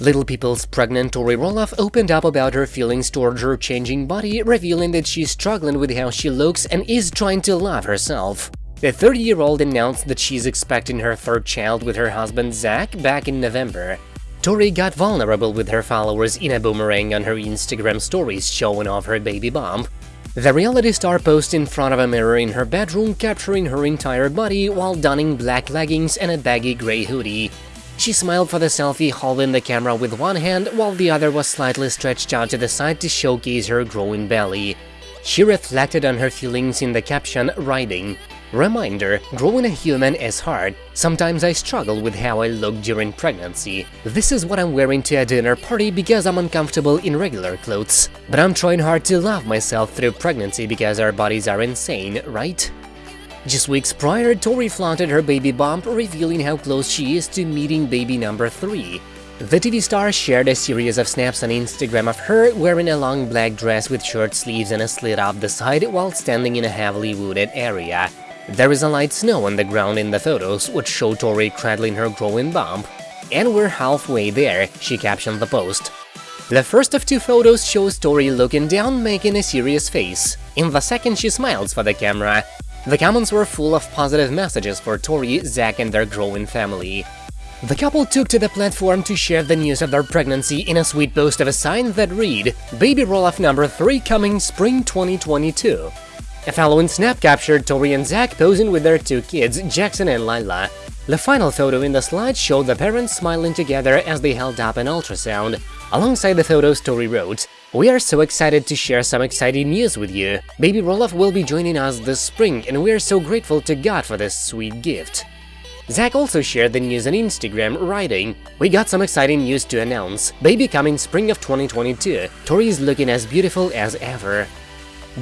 Little People's pregnant Tori Roloff opened up about her feelings towards her changing body, revealing that she's struggling with how she looks and is trying to love herself. The 30-year-old announced that she's expecting her third child with her husband Zach back in November. Tori got vulnerable with her followers in a boomerang on her Instagram stories showing off her baby bump. The reality star posed in front of a mirror in her bedroom, capturing her entire body while donning black leggings and a baggy grey hoodie. She smiled for the selfie, holding the camera with one hand while the other was slightly stretched out to the side to showcase her growing belly. She reflected on her feelings in the caption, writing, Reminder, growing a human is hard. Sometimes I struggle with how I look during pregnancy. This is what I'm wearing to a dinner party because I'm uncomfortable in regular clothes. But I'm trying hard to love myself through pregnancy because our bodies are insane, right? Just weeks prior, Tori flaunted her baby bump, revealing how close she is to meeting baby number 3. The TV star shared a series of snaps on Instagram of her wearing a long black dress with short sleeves and a slit up the side while standing in a heavily wooded area. There is a light snow on the ground in the photos, which show Tori cradling her growing bump. And we're halfway there, she captioned the post. The first of two photos shows Tori looking down, making a serious face. In the second, she smiles for the camera. The comments were full of positive messages for Tori, Zach and their growing family. The couple took to the platform to share the news of their pregnancy in a sweet post of a sign that read, Baby Roloff number 3 coming spring 2022. A following snap captured Tori and Zach posing with their two kids, Jackson and Lilah. The final photo in the slide showed the parents smiling together as they held up an ultrasound. Alongside the photo, Tori wrote, We are so excited to share some exciting news with you. Baby Roloff will be joining us this spring, and we are so grateful to God for this sweet gift. Zach also shared the news on Instagram, writing, We got some exciting news to announce. Baby coming spring of 2022. Tori is looking as beautiful as ever.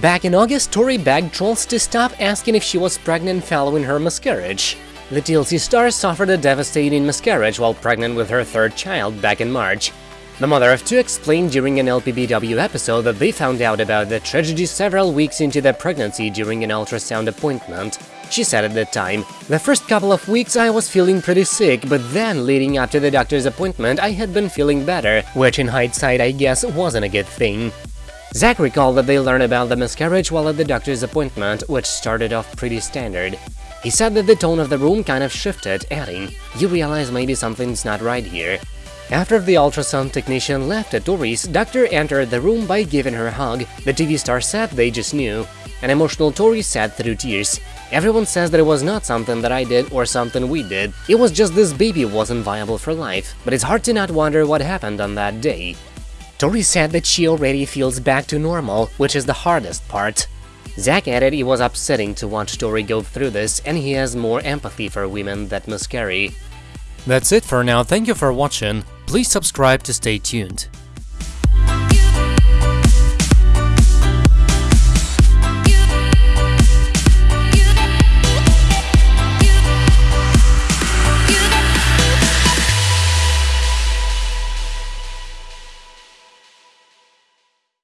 Back in August, Tori begged trolls to stop asking if she was pregnant following her miscarriage. The TLC star suffered a devastating miscarriage while pregnant with her third child back in March. The mother of two explained during an LPBW episode that they found out about the tragedy several weeks into their pregnancy during an ultrasound appointment. She said at the time, The first couple of weeks I was feeling pretty sick, but then leading up to the doctor's appointment I had been feeling better, which in hindsight I guess wasn't a good thing. Zach recalled that they learned about the miscarriage while at the doctor's appointment, which started off pretty standard. He said that the tone of the room kind of shifted, adding, You realize maybe something's not right here. After the ultrasound technician left at Tori's, doctor entered the room by giving her a hug. The TV star said they just knew. An emotional Tori said through tears, Everyone says that it was not something that I did or something we did. It was just this baby wasn't viable for life. But it's hard to not wonder what happened on that day. Tori said that she already feels back to normal, which is the hardest part. Zach added it was upsetting to watch Tori go through this and he has more empathy for women that miscarry. That's it for now, thank you for watching, please subscribe to stay tuned.